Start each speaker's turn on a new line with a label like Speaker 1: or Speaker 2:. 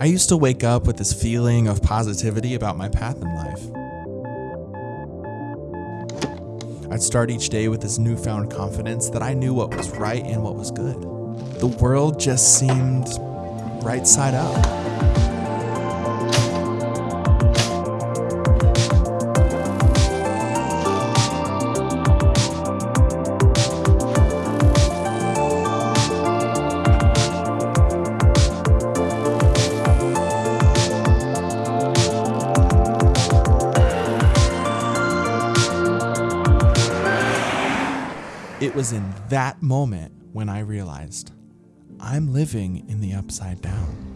Speaker 1: I used to wake up with this feeling of positivity about my path in life. I'd start each day with this newfound confidence that I knew what was right and what was good. The world just seemed right side up. It was in that moment when I realized I'm living in the upside down.